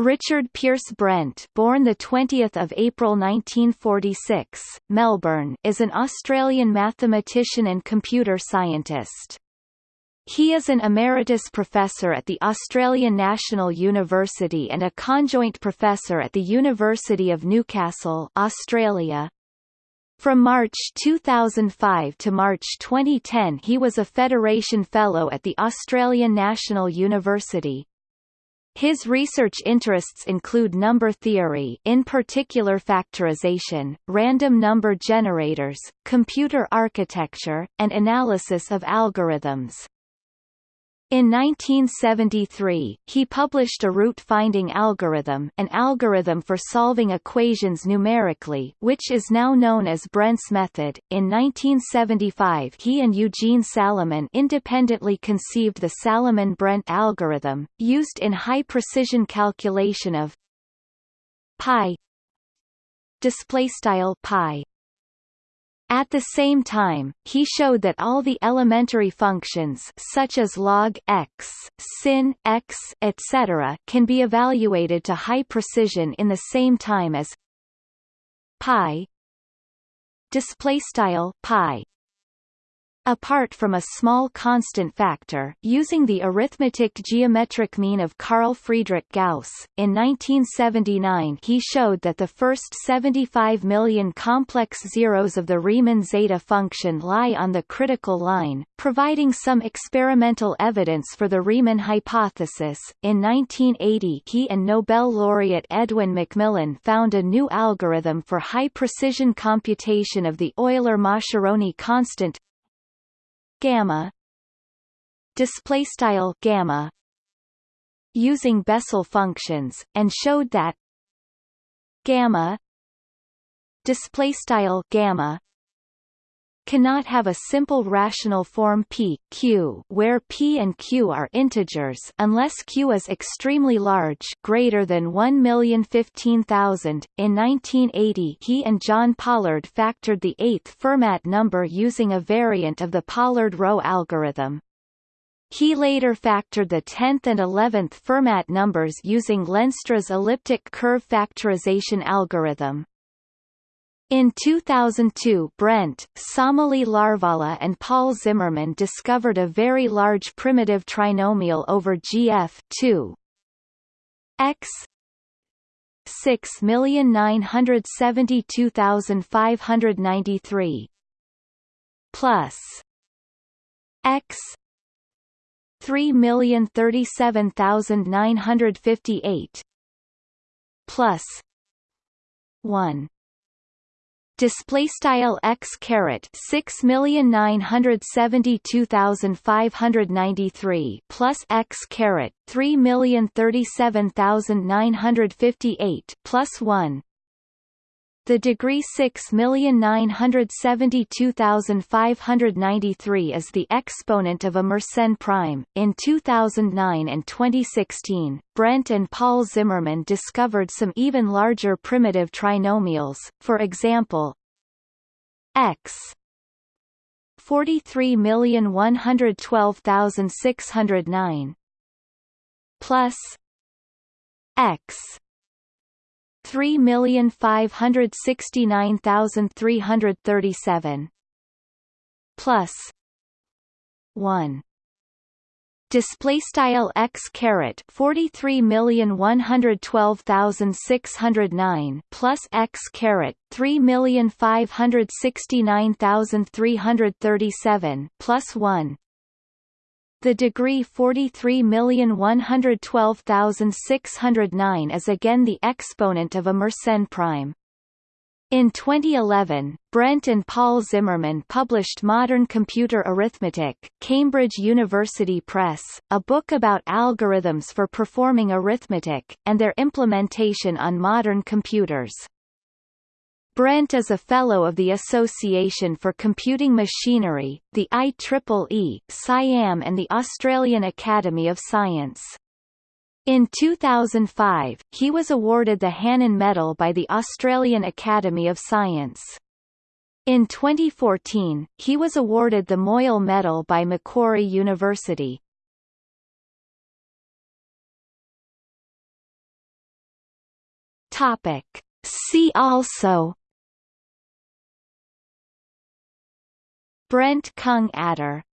Richard Peirce Brent born 20 April 1946, Melbourne is an Australian mathematician and computer scientist. He is an emeritus professor at the Australian National University and a conjoint professor at the University of Newcastle Australia. From March 2005 to March 2010 he was a Federation Fellow at the Australian National University. His research interests include number theory in particular factorization, random number generators, computer architecture, and analysis of algorithms. In 1973, he published a root-finding algorithm an algorithm for solving equations numerically which is now known as Brent's method. In 1975 he and Eugene Salamin independently conceived the Salamin-Brent algorithm, used in high-precision calculation of pi pi at the same time, he showed that all the elementary functions such as log x, sin x, etc., can be evaluated to high precision in the same time as pi display style pi Apart from a small constant factor using the arithmetic geometric mean of Carl Friedrich Gauss, in 1979 he showed that the first 75 million complex zeros of the Riemann zeta function lie on the critical line, providing some experimental evidence for the Riemann hypothesis. In 1980 he and Nobel laureate Edwin McMillan found a new algorithm for high-precision computation of the Euler-Mascheroni constant gamma. Display style gamma. Using Bessel functions and showed that gamma. Display style gamma cannot have a simple rational form p q where p and q are integers unless q is extremely large greater than 1,015,000. In 1980 he and John Pollard factored the eighth Fermat number using a variant of the Pollard-rho algorithm. He later factored the 10th and 11th Fermat numbers using Lenstra's elliptic curve factorization algorithm. In 2002 Brent, Samuli Larvala and Paul Zimmermann discovered a very large primitive trinomial over GF 2 x 6972593 plus x 3037958 plus 1 display style x caret 6,972,593 plus x caret 3,037,958 plus 1 the degree 6,972,593 is the exponent of a Mersenne prime. In 2009 and 2016, Brent and Paul Zimmermann discovered some even larger primitive trinomials, for example, x 43,112,609 plus x three million five hundred sixty nine thousand three hundred thirty seven plus one. Display style x caret 43,112,609 plus x caret 3,569,337 plus 1 the degree 43,112,609 is again the exponent of a Mersenne prime. In 2011, Brent and Paul Zimmermann published Modern Computer Arithmetic, Cambridge University Press, a book about algorithms for performing arithmetic, and their implementation on modern computers. Brent is a Fellow of the Association for Computing Machinery, the IEEE, SIAM and the Australian Academy of Science. In 2005, he was awarded the Hannan Medal by the Australian Academy of Science. In 2014, he was awarded the Moyal Medal by Macquarie University. Topic. See also Brent Kung adder